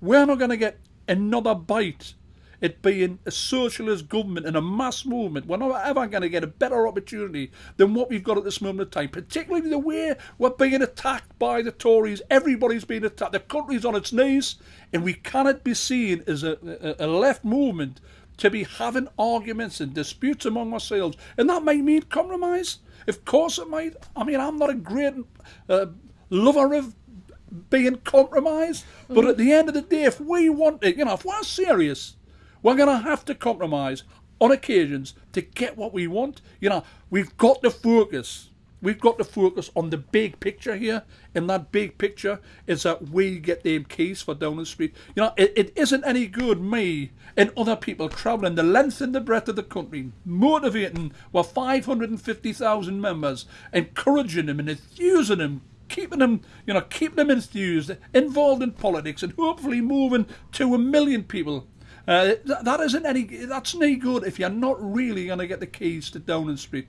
we're not going to get another bite it being a socialist government and a mass movement, we're not ever going to get a better opportunity than what we've got at this moment of time, particularly the way we're being attacked by the Tories. Everybody's being attacked. The country's on its knees, and we cannot be seen as a, a, a left movement to be having arguments and disputes among ourselves. And that might mean compromise. Of course it might. I mean, I'm not a great uh, lover of being compromised, but at the end of the day, if we want it, you know, if we're serious we're going to have to compromise on occasions to get what we want. You know, we've got to focus. We've got to focus on the big picture here. And that big picture is that we get them keys for Downing Street. You know, it, it isn't any good me and other people travelling the length and the breadth of the country, motivating our 550,000 members, encouraging them and enthusing them, keeping them, you know, keeping them enthused, involved in politics, and hopefully moving to a million people uh, that isn't any. That's no good if you're not really going to get the keys to Downing Street.